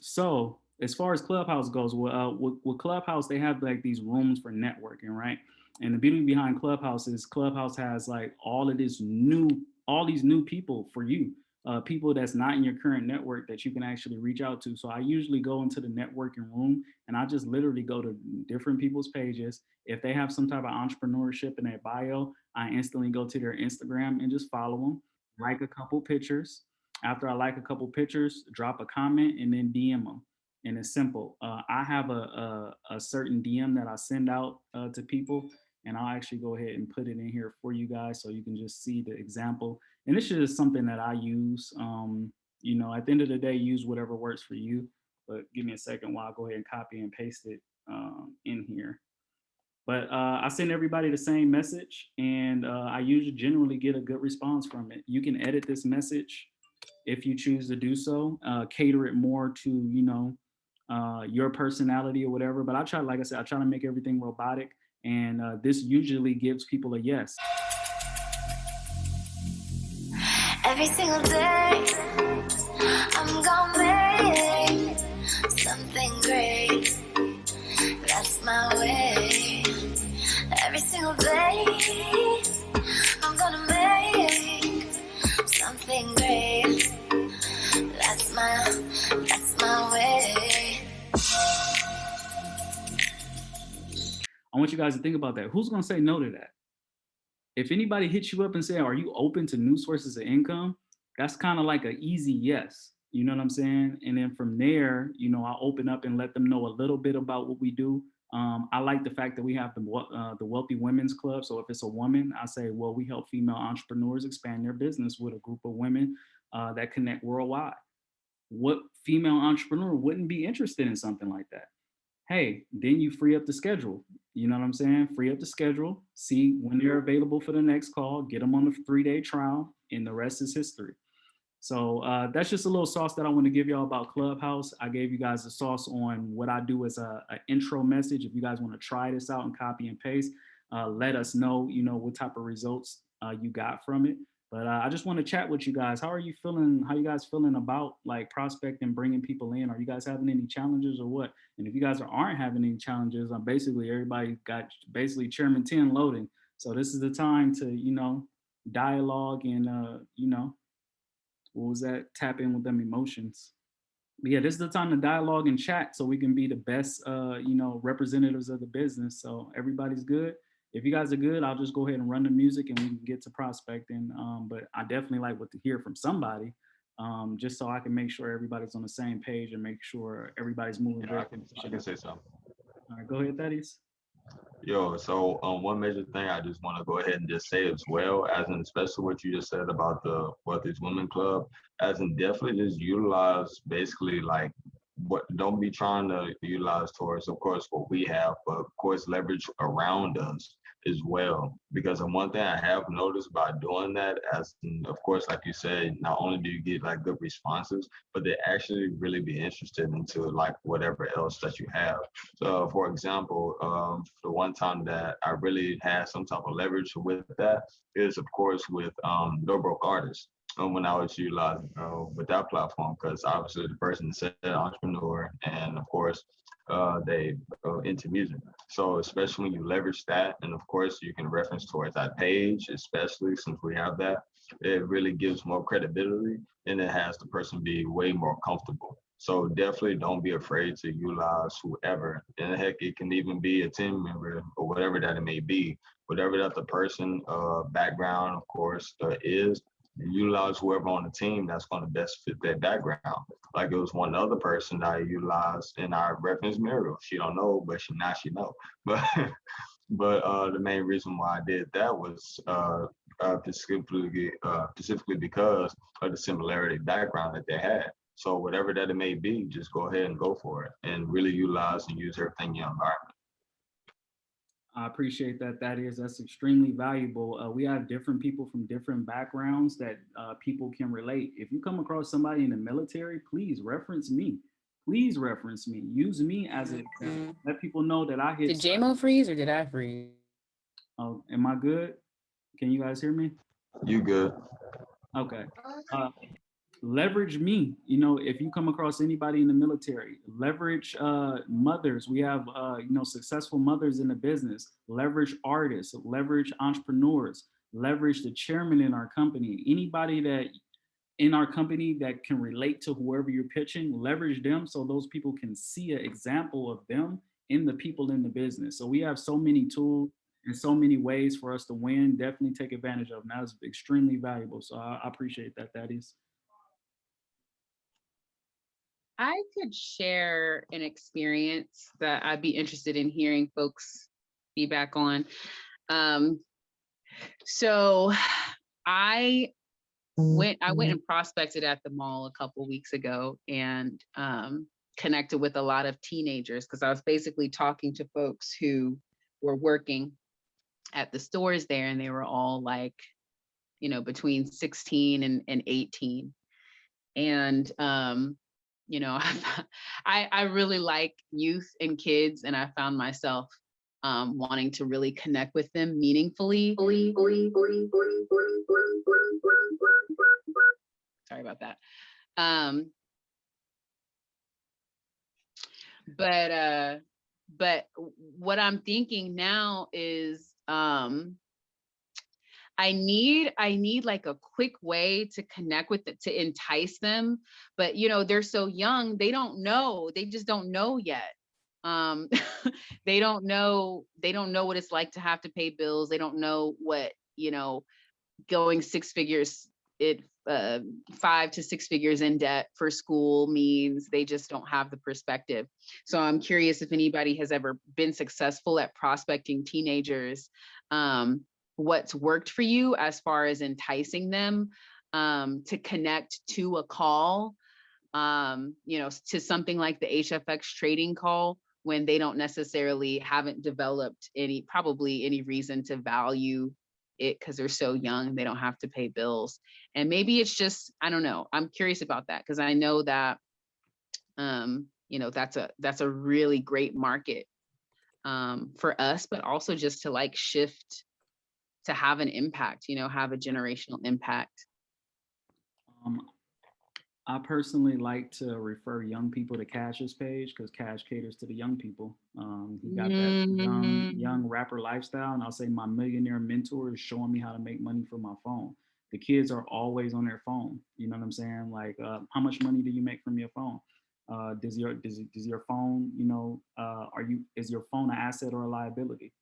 so as far as Clubhouse goes, well, uh, with, with Clubhouse, they have like these rooms for networking, right? And the beauty behind Clubhouse is Clubhouse has like all of this new, all these new people for you, uh, people that's not in your current network that you can actually reach out to. So I usually go into the networking room and I just literally go to different people's pages. If they have some type of entrepreneurship in their bio, I instantly go to their Instagram and just follow them, like a couple pictures. After I like a couple pictures, drop a comment and then DM them and it's simple. Uh, I have a, a, a, certain DM that I send out uh, to people and I'll actually go ahead and put it in here for you guys so you can just see the example. And this is just something that I use. Um, you know, at the end of the day, use whatever works for you. But give me a second while I go ahead and copy and paste it um, in here. But uh, I send everybody the same message and uh, I usually generally get a good response from it. You can edit this message if you choose to do so, uh, cater it more to, you know, uh, your personality or whatever. But I try, like I said, I try to make everything robotic. And uh, this usually gives people a yes. Every single day, I'm gonna make something great. That's my way. Every single day, I'm gonna make something great. I want you guys to think about that. Who's gonna say no to that? If anybody hits you up and say, are you open to new sources of income? That's kind of like an easy yes. You know what I'm saying? And then from there, you know, I open up and let them know a little bit about what we do. Um, I like the fact that we have the, uh, the Wealthy Women's Club. So if it's a woman, I say, well, we help female entrepreneurs expand their business with a group of women uh, that connect worldwide. What female entrepreneur wouldn't be interested in something like that? Hey, then you free up the schedule. You know what I'm saying? Free up the schedule, see when they're available for the next call, get them on the three-day trial, and the rest is history. So uh, that's just a little sauce that I want to give y'all about Clubhouse. I gave you guys a sauce on what I do as a, a intro message. If you guys want to try this out and copy and paste, uh, let us know, you know, what type of results uh, you got from it. But uh, I just want to chat with you guys. How are you feeling? How you guys feeling about like prospecting, bringing people in? Are you guys having any challenges or what? And if you guys aren't having any challenges, I'm basically everybody got basically Chairman 10 loading. So this is the time to, you know, dialogue and, uh, you know, what was that? Tap in with them emotions. But yeah, this is the time to dialogue and chat so we can be the best, uh, you know, representatives of the business. So everybody's good if you guys are good, I'll just go ahead and run the music and we can get to prospecting. Um, but I definitely like what to hear from somebody, um, just so I can make sure everybody's on the same page and make sure everybody's moving. Yeah, I can, I can say something. All right, go ahead, Thaddeus. Yo, so um, one major thing I just want to go ahead and just say as well, as in especially what you just said about the Wealthy Women Club, as in definitely just utilize basically like what don't be trying to utilize towards of course what we have but of course leverage around us as well. Because the one thing I have noticed by doing that, as of course, like you said, not only do you get like good responses, but they actually really be interested into like whatever else that you have. So for example, um, the one time that I really had some type of leverage with that is of course with um, No Broke Artists. Um, when I was utilizing uh, with that platform, because obviously the person said entrepreneur, and of course uh, they uh, into music. So especially when you leverage that, and of course you can reference towards that page, especially since we have that, it really gives more credibility and it has the person be way more comfortable. So definitely don't be afraid to utilize whoever. And heck, it can even be a team member or whatever that it may be. Whatever that the person uh, background, of course, uh, is, utilize whoever on the team that's going to best fit their background. Like it was one other person that I utilized in our reference Muriel. She don't know, but she now she know. But but uh, the main reason why I did that was uh, uh, specifically uh, specifically because of the similarity background that they had. So whatever that it may be, just go ahead and go for it and really utilize and use everything in your environment. I appreciate that. That is, that's extremely valuable. Uh, we have different people from different backgrounds that uh, people can relate. If you come across somebody in the military, please reference me. Please reference me. Use me as a, mm-hmm. let people know that I hit. Did JMO freeze or did I freeze? Oh, am I good? Can you guys hear me? You good. Okay. Uh, leverage me. You know, if you come across anybody in the military, leverage uh, mothers. We have, uh, you know, successful mothers in the business. Leverage artists, leverage entrepreneurs, leverage the chairman in our company. Anybody that in our company that can relate to whoever you're pitching, leverage them so those people can see an example of them in the people in the business. So we have so many tools and so many ways for us to win. Definitely take advantage of them. That is extremely valuable. So I, I appreciate that. That is. I could share an experience that I'd be interested in hearing folks feedback on. Um, so I went I went and prospected at the mall a couple weeks ago and um, connected with a lot of teenagers because I was basically talking to folks who were working at the stores there and they were all like, you know, between 16 and, and 18. And um, you know, I, I really like youth and kids and I found myself um, wanting to really connect with them meaningfully. Sorry about that. Um, but uh, but what I'm thinking now is um, I need I need like a quick way to connect with it to entice them. But you know, they're so young, they don't know. They just don't know yet. Um, they don't know, they don't know what it's like to have to pay bills. They don't know what, you know, going six figures it uh, five to six figures in debt for school means they just don't have the perspective. So I'm curious if anybody has ever been successful at prospecting teenagers um, what's worked for you as far as enticing them um, to connect to a call, um, you know, to something like the HFX trading call when they don't necessarily haven't developed any, probably any reason to value it because they're so young, they don't have to pay bills. And maybe it's just, I don't know, I'm curious about that because I know that, um, you know, that's a, that's a really great market um, for us, but also just to like shift to have an impact, you know, have a generational impact? Um, I personally like to refer young people to Cash's page because Cash caters to the young people. Um, he got that young, Mhm. young rapper lifestyle, and I'll say my millionaire mentor is showing me how to make money from my phone. The kids are always on their phone. You know what I'm saying? Like, uh, how much money do you make from your phone? Uh, does your does, does your phone, you know, uh, are you is your phone an asset or a liability?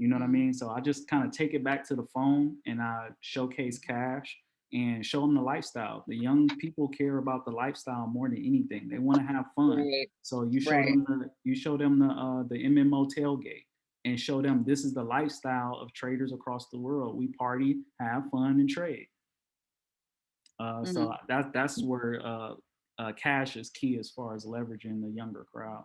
You know what I mean? So I just kind of take it back to the phone and I showcase cash and show them the lifestyle. The young people care about the lifestyle more than anything. They want to have fun. Right. So you show Right. them the you show them the uh, the MMO tailgate and show them this is the lifestyle of traders across the world. We party, have fun, and trade. Uh, So that that's where uh, uh, cash is key as far as leveraging the younger crowd.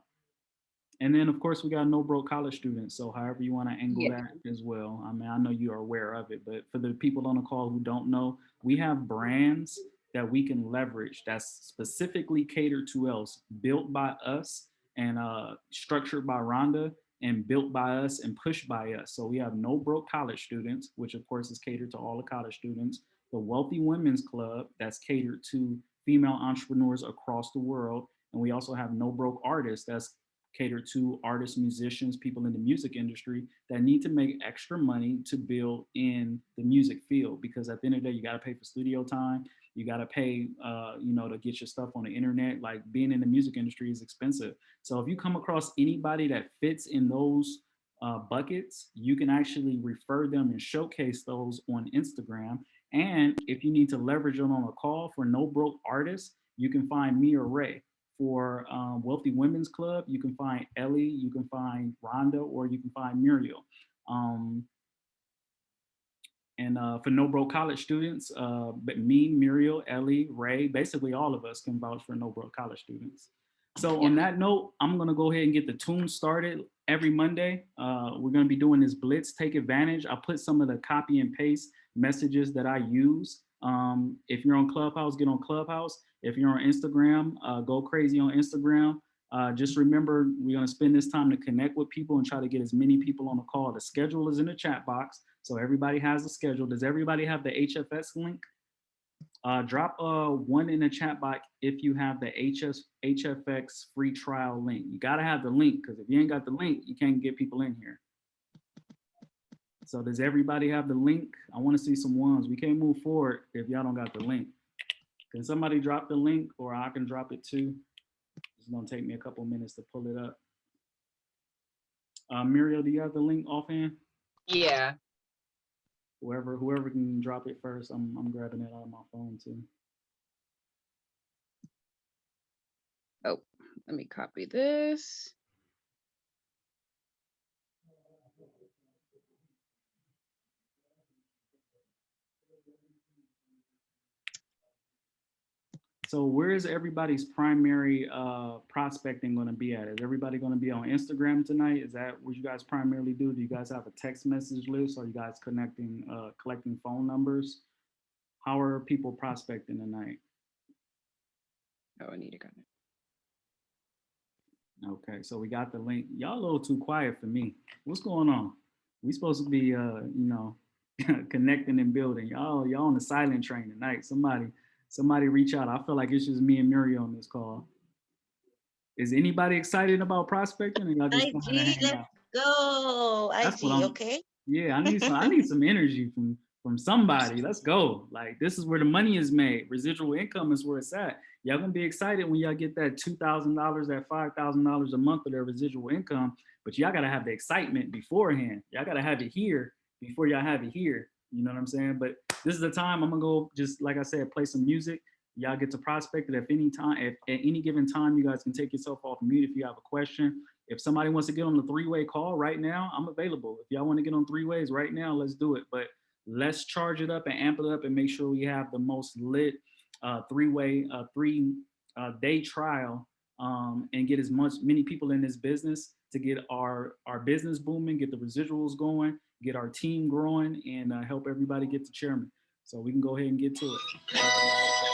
And then of course we got no broke college students. So however you want to angle Yeah. that as well. I mean, I know you are aware of it, but for the people on the call who don't know, we have brands that we can leverage that's specifically catered to us, built by us and uh, structured by Rhonda and built by us and pushed by us. So we have no broke college students, which of course is catered to all the college students. The Wealthy Women's Club that's catered to female entrepreneurs across the world. And we also have No Broke Artists that's catered to artists, musicians, people in the music industry that need to make extra money to build in the music field. Because at the end of the day, you got to pay for studio time. You got to pay, uh, you know, to get your stuff on the internet. Like being in the music industry is expensive. So if you come across anybody that fits in those uh, buckets, you can actually refer them and showcase those on Instagram. And if you need to leverage them on a call for no broke artists, you can find me or Ray for um, Wealthy Women's Club, you can find Ellie, you can find Rhonda, or you can find Muriel. Um, and uh, for No Broke College students, uh, but me, Muriel, Ellie, Ray, basically all of us can vouch for No Broke College students. So on that note, I'm gonna go ahead and get the tune started every Monday. Uh, we're gonna be doing this blitz, take advantage. I put some of the copy and paste messages that I use. Um, if you're on Clubhouse, get on Clubhouse. If you're on Instagram, uh, go crazy on Instagram. Uh, just remember, we're gonna spend this time to connect with people and try to get as many people on the call. The schedule is in the chat box, so everybody has a schedule. Does everybody have the HFS link? Uh, drop uh one in the chat box if you have the HS HFX free trial link. You gotta have the link because if you ain't got the link, you can't get people in here. So does everybody have the link? I want to see some ones. We can't move forward if y'all don't got the link. Can somebody drop the link or I can drop it too? It's gonna take me a couple minutes to pull it up. Uh, Muriel, do you have the link offhand? Yeah. Whoever, whoever can drop it first, I'm, I'm grabbing it out of my phone too. Oh, let me copy this. So where is everybody's primary uh, prospecting going to be at? Is everybody going to be on Instagram tonight? Is that what you guys primarily do? Do you guys have a text message list? Are you guys connecting, uh, collecting phone numbers? How are people prospecting tonight? Oh, I need to go. Okay, so we got the link. Y'all a little too quiet for me. What's going on? We supposed to be, uh, you know, connecting and building. Y'all, y'all on the silent train tonight. Somebody, somebody reach out. I feel like it's just me and Muriel on this call. Is anybody excited about prospecting? Just IG, let's out? go. That's IG, okay? Yeah, I need some. I need some energy from from somebody. Let's go. Like this is where the money is made. Residual income is where it's at. Y'all gonna be excited when y'all get that two thousand dollars, that five thousand dollars a month of their residual income. But y'all gotta have the excitement beforehand. Y'all gotta have it here before y'all have it here. You know what I'm saying? But this is the time I'm gonna go. Just like I said, play some music. Y'all get to prospect it if any time. At, at any given time, you guys can take yourself off mute if you have a question. If somebody wants to get on the three-way call right now, I'm available. If y'all want to get on three ways right now, let's do it. But let's charge it up and amp it up and make sure we have the most lit uh, three-way, uh, three uh, day trial um, and get as much many people in this business to get our our business booming, get the residuals going, get our team growing, and uh, help everybody get to chairman. So we can go ahead and get to it.